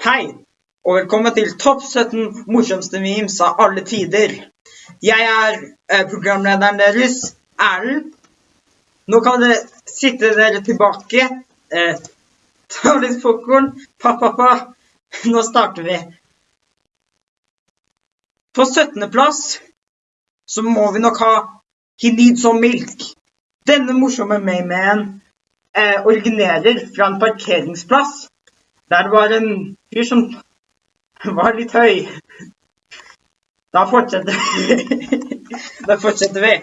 Hei, og velkommen til Topp 17 morsomste memes av alle tider. Jeg er eh, programlederen deres, Erlend. Nå kan dere sitte dere tilbake, eh, ta litt popkorn, pa-pa-pa. Nå starter vi. På 17. plass så må vi nok ha He Needs Some Milk. Denne morsomme memen eh, originerer fra en parkeringsplass der var en fyr som var litt høy. Da fortsetter vi. Da fortsetter vi.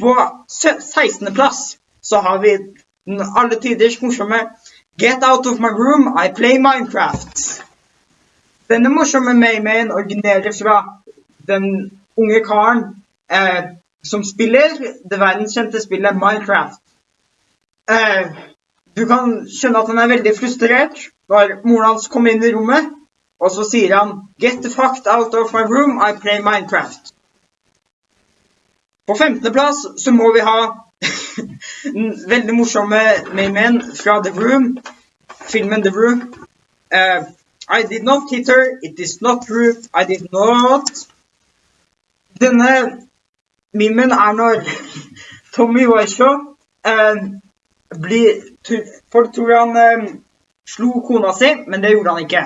På 16. plass så har vi den alle tiders morsomme Get out of my room, I play Minecraft. Denne morsomme maymayen originerer fra den unge karen eh, som spiller det verdenskjente spillet Minecraft. Eh, du kan skjønne at han er veldig frustrert når moren hans kommer inn i rommet, og så sier han Get the fuck out of my room, I play Minecraft. På 15. plass så må vi ha den veldig morsomme memen fra The Room, filmen The Room. Uh, I did not hit her, it is not true, I did not Denne mimen er når Tommy Wiseau uh, blir Folk tror han eh, slo kona si, men det gjorde han ikke.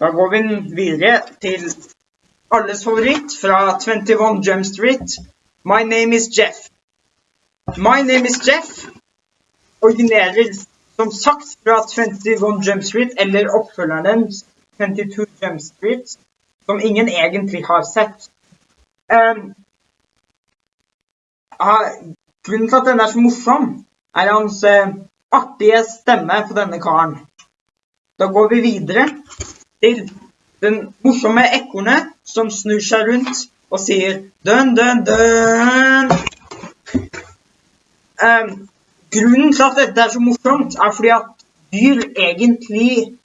Da går vi videre til alles favoritt fra 21 Jump Street. My name is Jeff. My name is Jeff originerer som sagt fra 21 Jump Street, eller oppfølgeren 22 Jump Street, som ingen egentlig har sett. Um, grunnen til at den er så morsom, er hans eh, artige stemme på denne karen. Da går vi videre til den morsomme ekornet som snur seg rundt og sier dønn, dønn, dønn. Eh, grunnen til at dette er så morsomt, er fordi at dyr egentlig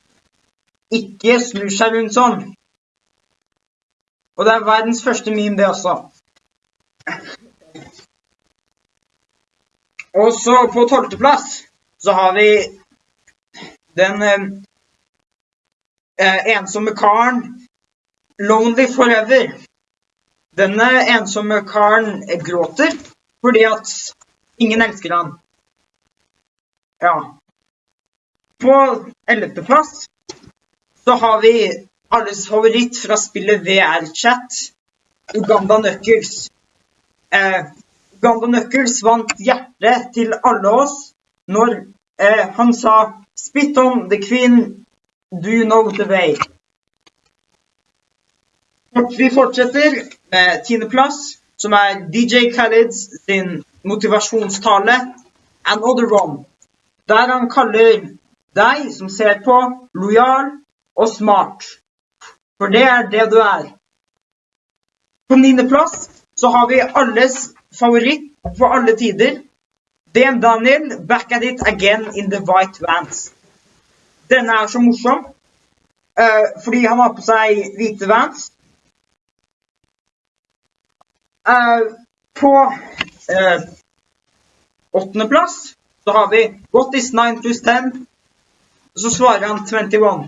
ikke snur seg rundt sånn. Og det er verdens første meme, det også. Og så på tolvteplass så har vi den eh, eh, ensomme karen Lonely Forever. Denne ensomme karen gråter fordi at ingen elsker han. Ja. På ellevteplass så har vi alles favoritt fra spillet VR-chat, Uganda Knuckles. Eh, Ganda Knuckles vant hjertet til alle oss når eh, han sa 'Spit on the queen, do you know the way'? Vi fortsetter med tiendeplass, som er DJ Khaleds sin motivasjonstale 'Another One', der han kaller deg som ser på, lojal og smart. For det er det du er. På niendeplass så har vi alles favoritt for alle tider. DM Daniel, back at it again in the white vans. Denne er så morsom, uh, fordi han har på seg hvite vans. Uh, på uh, åttendeplass så har vi What is 9 pluss 10? Så svarer han 21.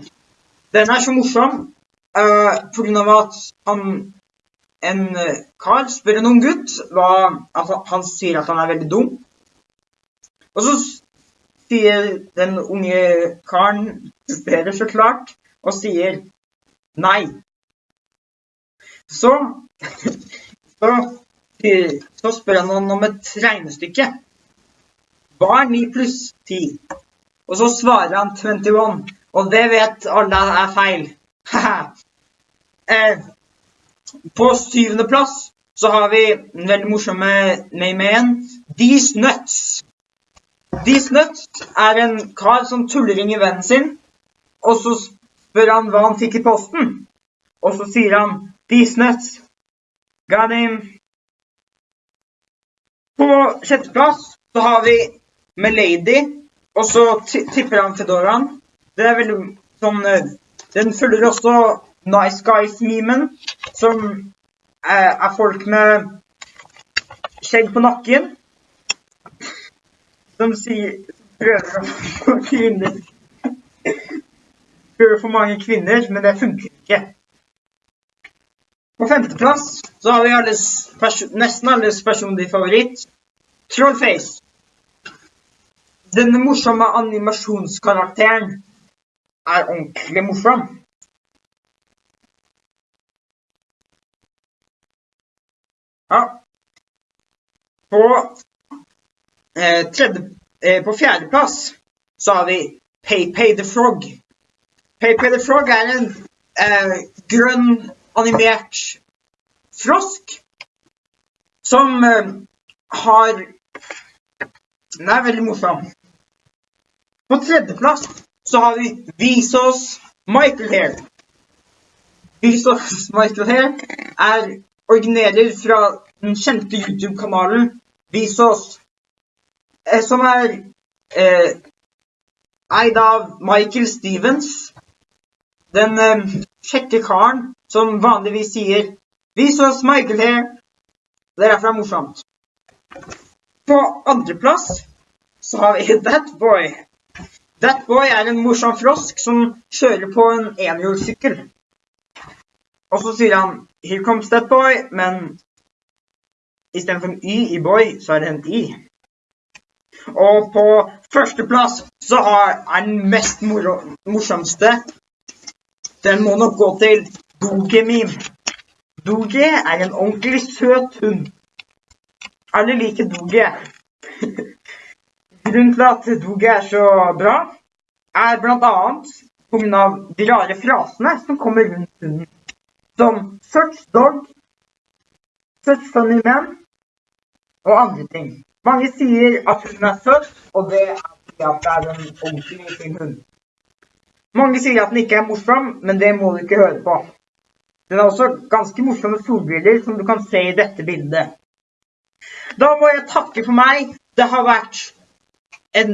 Den er så morsom uh, pga. at han en eh, kar spør en ung gutt hva altså, Han sier at han er veldig dum. Og så sier den unge karen bedre så klart og sier nei. Så så, så spør han om et regnestykke. Hva er 9 pluss 10? Og så svarer han 21. Og det vet alle er feil. eh, på syvende plass så har vi en veldig morsomme name. These Nuts. These Nuts er en kar som tulleringer vennen sin, og så spør han hva han fikk i posten. Og så sier han These Nuts. Got him. På sjetteplass så har vi Melady, og så tipper han Fedoraen. Det er veldig sånn eh, Den følger også Nice Guys-memen, som er, er folk med skjegg på nakken. Som sier Prøver å få kvinner Prøver å få mange kvinner, men det funker ikke. På femteplass så har vi alles nesten alles personlige favoritt, Trollface. Denne morsomme animasjonskarakteren er ordentlig morsom. Ja. På eh, tredje eh, På fjerdeplass så har vi PayPay the Frog. PayPay the Frog er en eh, grønn animert frosk som eh, har Den er veldig morsom. På tredjeplass så har vi Visos Michael Hair. Visos Michael Hair er originerer fra den kjente YouTube-kanalen Visås, eh, som er eh, eid av Michael Stevens. Den eh, kjekke karen som vanligvis sier Visås, Michael her. Det er derfor er morsomt. På andreplass så har vi That Boy. That Boy er en morsom frosk som kjører på en enhjulssykkel. Og så sier han 'Here comes that boy', men istedenfor en Y i boy, så er det en I. Og på førsteplass så er den mest morsomste Den må nok gå til Doge Meme. Doge er en ordentlig søt hund. Alle liker Doge. Grunnen til at Doge er så bra, er bl.a. pga. de rare frasene som kommer rundt hunden. Som 'search dog', 'search funny man' og andre ting. Mange sier at hunden er søt, og det er fordi at det er en ordentlig fin hund. Mange sier at den ikke er morsom, men det må du ikke høre på. Den er også ganske morsomme solbriller, som du kan se i dette bildet. Da må jeg takke for meg. Det har vært en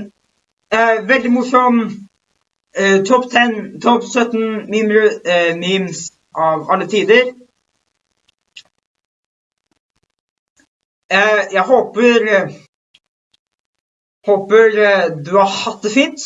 uh, veldig morsom uh, topp 10, topp 17 meme, uh, memes av alle tider. jeg håper Håper du har hatt det fint.